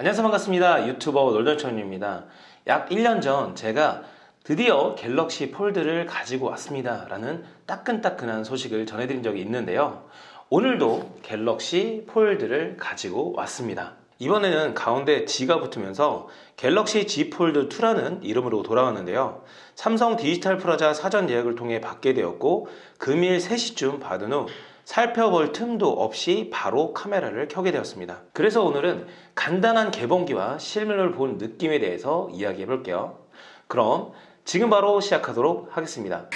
안녕하세요. 반갑습니다. 유튜버 놀던천입니다. 약 1년 전 제가 드디어 갤럭시 폴드를 가지고 왔습니다. 라는 따끈따끈한 소식을 전해드린 적이 있는데요. 오늘도 갤럭시 폴드를 가지고 왔습니다. 이번에는 가운데 Z가 붙으면서 갤럭시 Z 폴드 2라는 이름으로 돌아왔는데요. 삼성 디지털 프라자 사전 예약을 통해 받게 되었고 금일 3시쯤 받은 후 살펴볼 틈도 없이 바로 카메라를 켜게 되었습니다. 그래서 오늘은 간단한 개봉기와 실물을 본 느낌에 대해서 이야기해 볼게요. 그럼 지금 바로 시작하도록 하겠습니다.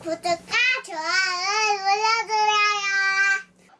구독과 좋아요를 눌러주세요.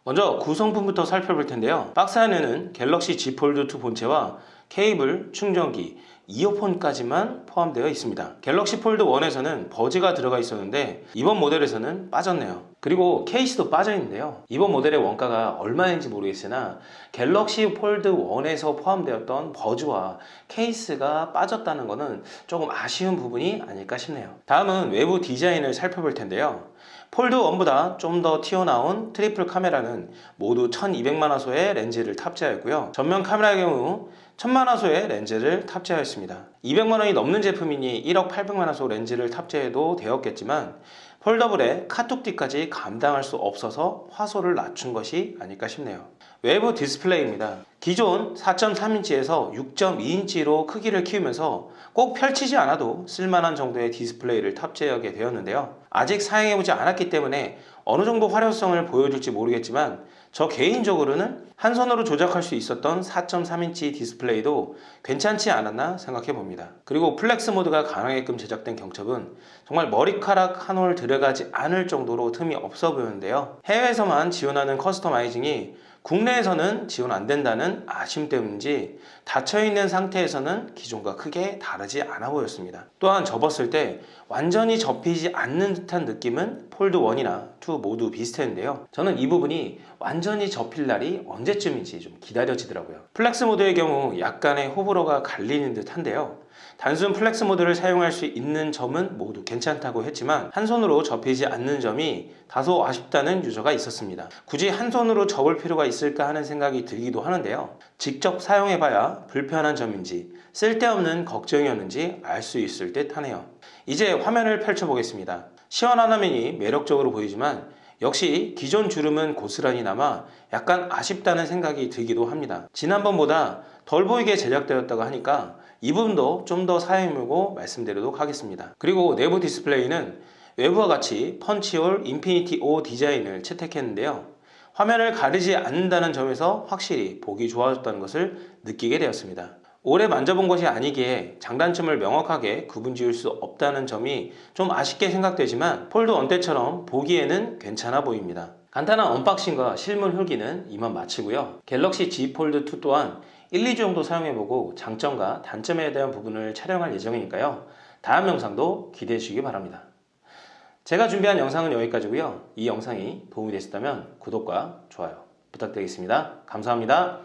먼저 구성품부터 살펴볼 텐데요. 박스 안에는 갤럭시 Z 폴드 2 본체와 케이블, 충전기, 이어폰까지만 포함되어 있습니다. 갤럭시 폴드 1에서는 버즈가 들어가 있었는데 이번 모델에서는 빠졌네요 그리고 케이스도 빠져 있는데요. 이번 모델의 원가가 얼마인지 모르겠으나 갤럭시 폴드 1에서 포함되었던 버즈와 케이스가 빠졌다는 것은 조금 아쉬운 부분이 아닐까 싶네요. 다음은 외부 디자인을 살펴볼 텐데요. 폴드 1보다 좀 더 튀어나온 트리플 카메라는 모두 1200만화소의 렌즈를 탑재하였고요. 전면 카메라의 경우 1000만화소의 렌즈를 탑재하였습니다. 200만원이 넘는 제품이니 1억 800만화소 렌즈를 탑재해도 되었겠지만 foldable에 카툭튀까지 감당할 수 없어서 화소를 낮춘 것이 아닐까 싶네요. 외부 디스플레이입니다. 기존 4.3인치에서 6.2인치로 크기를 키우면서 꼭 펼치지 않아도 쓸만한 정도의 디스플레이를 탑재하게 되었는데요. 아직 사용해보지 않았기 때문에 어느 정도 활용성을 보여줄지 모르겠지만 저 개인적으로는 한 손으로 조작할 수 있었던 4.3인치 디스플레이도 괜찮지 않았나 생각해 봅니다. 그리고 flex 모드가 가능하게끔 제작된 경첩은 정말 머리카락 한 올 들어가지 않을 정도로 틈이 없어 보이는데요. 해외에서만 지원하는 customizing이 국내에서는 지원 안 된다는 아쉬움 때문인지 닫혀있는 상태에서는 기존과 크게 다르지 않아 보였습니다. 또한 접었을 때 완전히 접히지 않는 듯한 느낌은 폴드 1이나 2 모두 비슷했는데요. 저는 이 부분이 완전히 접힐 날이 언제쯤인지 좀 기다려지더라고요. flex 모드의 경우 약간의 호불호가 갈리는 듯 한데요 단순 flex 모드를 사용할 수 있는 점은 모두 괜찮다고 했지만 한 손으로 접히지 않는 점이 다소 아쉽다는 유저가 있었습니다. 굳이 한 손으로 접을 필요가 있을까 하는 생각이 들기도 하는데요. 직접 사용해봐야 불편한 점인지 쓸데없는 걱정이었는지 알 수 있을 듯 하네요. 이제 화면을 펼쳐보겠습니다. 시원한 화면이 매력적으로 보이지만 역시 기존 주름은 고스란히 남아 약간 아쉽다는 생각이 들기도 합니다. 지난번보다 덜 보이게 제작되었다고 하니까 이 부분도 좀 더 사용해보고 말씀드리도록 하겠습니다. 그리고 내부 디스플레이는 외부와 같이 punch hole Infinity O 디자인을 채택했는데요. 화면을 가리지 않는다는 점에서 확실히 보기 좋아졌다는 것을 느끼게 되었습니다. 오래 만져본 것이 아니기에 장단점을 명확하게 구분 지을 수 없다는 점이 좀 아쉽게 생각되지만 폴드 1 때처럼 보기에는 괜찮아 보입니다. 간단한 unboxing과 실물 후기는 이만 마치고요. 갤럭시 Z 폴드 2 또한 1, 2주 정도 사용해보고 장점과 단점에 대한 부분을 촬영할 예정이니까요. 다음 영상도 기대해 주시기 바랍니다. 제가 준비한 영상은 여기까지고요. 이 영상이 도움이 되셨다면 구독과 좋아요 부탁드리겠습니다. 감사합니다